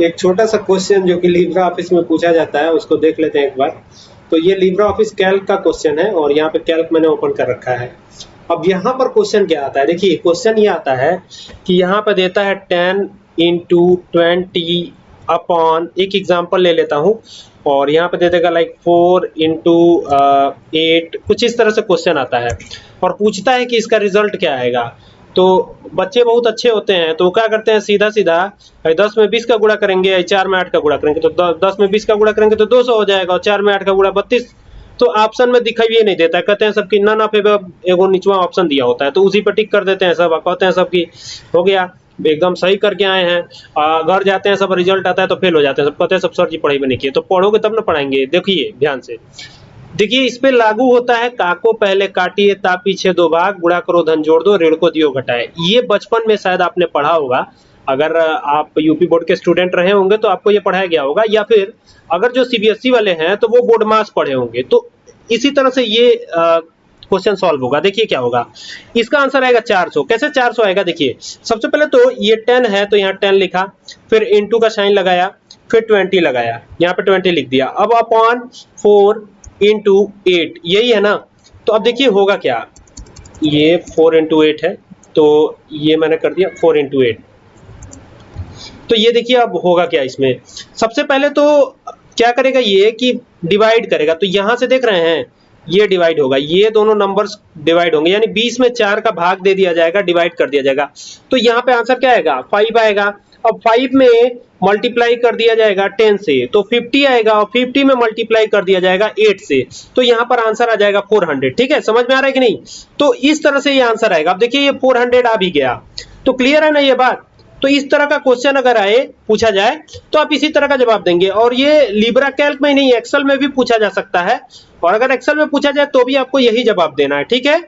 एक छोटा सा क्वेश्चन जो कि लिब्रा ऑफ़िस में पूछा जाता है, उसको देख लेते हैं एक बार। तो ये लिब्रा ऑफ़िस कैल्क का क्वेश्चन है और यहाँ पे कैल्क मैंने ओपन कर रखा है। अब यहाँ पर क्वेश्चन क्या आता है? देखिए क्वेश्चन ये आता है कि यहाँ पर देता है टेन इंटू ट्वेंटी अपॉन एक एग्ज़ाम्पल ले लेता हूँ। और यहाँ पे दे देगा लाइक फोर इंटू एट कुछ इस तरह से क्वेश्चन आता है। और पूछता है कि इसका रिज़ल्ट क्या आएगा। तो बच्चे बहुत अच्छे होते हैं तो वो क्या करते हैं सीधा सीधा दस में बीस का गुणा करेंगे चार में आठ का गुणा करेंगे तो दस में बीस का गुणा करेंगे तो दो सौ हो जाएगा, और चार में आठ का गुणा बत्तीस। तो ऑप्शन में दिखाई नहीं देता है कहते हैं सबकी नन ऑफ़ एगो निचवा ऑप्शन दिया होता है तो उसी पर टिक कर देते हैं सब, कहते हैं सबकी, हो गया, एकदम सही करके आए हैं घर जाते हैं, सब रिज़ल्ट आता है तो फेल हो जाते हैं, सब कहते हैं, सब सर जी पढ़ाई में नहीं किए। तो पढ़ोगे तब ना पढ़ाएँगे, देखिए, ध्यान से। देखिए, इस पे लागू होता है, काको पहले काटिए, ता पीछे दो भाग, गुड़ा करो, धन जोड़ दो, ऋण को दियो, घटाए। ये बचपन में शायद आपने पढ़ा होगा। अगर आप यूपी बोर्ड के स्टूडेंट रहे होंगे तो आपको ये पढ़ाया गया होगा। या फिर, अगर जो सीबीएसई वाले हैं तो वो बोर्ड मास पढ़े होंगे। तो इसी तरह से ये क्वेश्चन सॉल्व होगा। देखिए क्या होगा। इसका आंसर आएगा 400 कैसे 400 आएगा? देखिए, सबसे पहले तो ये 10 है तो यहाँ 10 लिखा। फिर इनटू का साइन लगाया, फिर 20 लगाया। यहाँ पे 20 लिख दिया। अब अपॉन 4 इंटू एट यही है ना? तो अब देखिए होगा क्या? ये फोर इंटू एट है तो ये मैंने कर दिया फोर इंटू एट तो ये देखिए अब होगा क्या इसमें? सबसे पहले तो क्या करेगा ये कि डिवाइड करेगा? तो यहाँ से देख रहे हैं, ये डिवाइड होगा, ये दोनों नंबर्स डिवाइड होंगे, यानी 20 में चार का भाग दे दिया जाएगा डिवाइड कर दिया जाएगा। तो यहाँ पे आंसर क्या आएगा? फाइव आएगा। अब फाइव में मल्टीप्लाई कर दिया जाएगा टेन से तो फिफ्टी आएगा और फिफ्टी में मल्टीप्लाई कर दिया जाएगा एट से तो यहाँ पर आंसर आ जाएगा फोर हंड्रेड ठीक है? समझ में आ रहा है कि नहीं? तो इस तरह से ये आंसर आएगा। अब देखिए, ये फोर हंड्रेड आ भी गया। तो क्लियर है ना ये बात? तो इस तरह का क्वेश्चन अगर आए, पूछा जाए तो आप इसी तरह का जवाब देंगे। और ये लिब्रा कैल्क में नहीं एक्सल में भी पूछा जा सकता है। और अगर एक्सल में पूछा जाए तो भी आपको यही जवाब देना है, ठीक है?